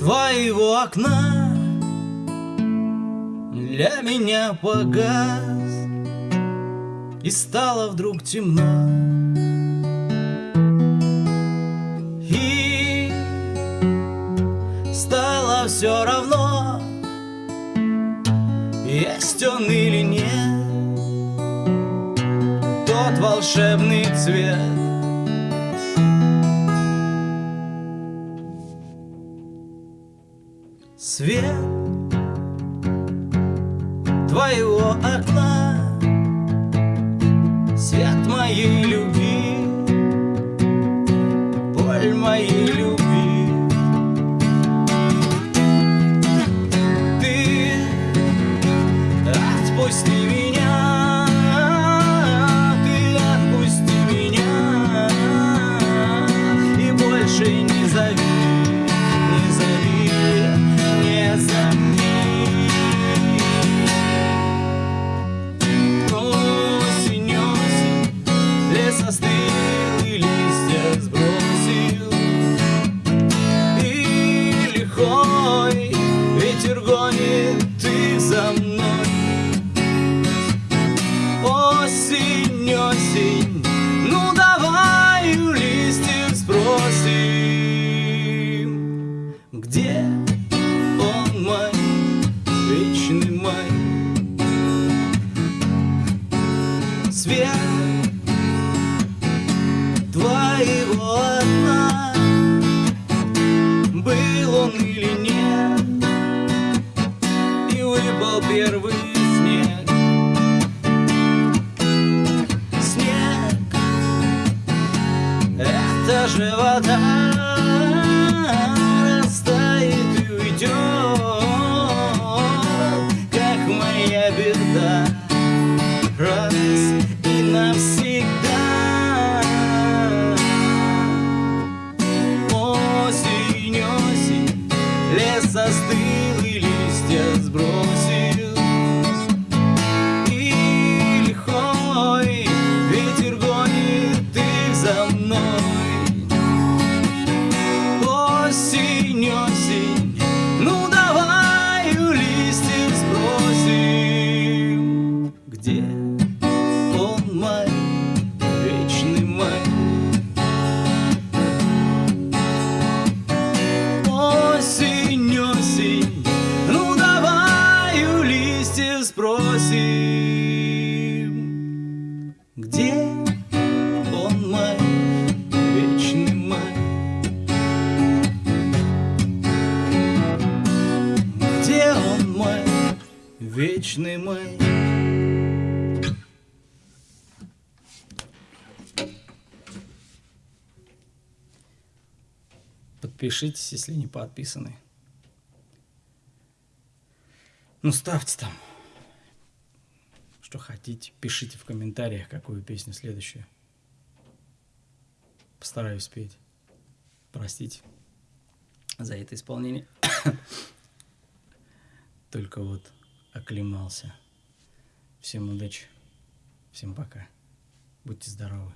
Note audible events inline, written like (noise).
твоего окна Для меня погас. И стало вдруг темно. И стало все равно Есть он или нет. Тот волшебный цвет свет твоего окна, свет моей любви, боль моей любви. Ты отпусти меня, ты отпусти меня и больше не зови. Свет твоего окна. Был он или нет И выпал первый снег. Снег Это же вода Где он мой, вечный мой? Где он мой, вечный мой? Подпишитесь, если не подписаны. Ну, ставьте там, что хотите. Пишите в комментариях, какую песню следующую. Постараюсь спеть. Простите за это исполнение. (coughs) Только вот оклемался. Всем удачи. Всем пока. Будьте здоровы.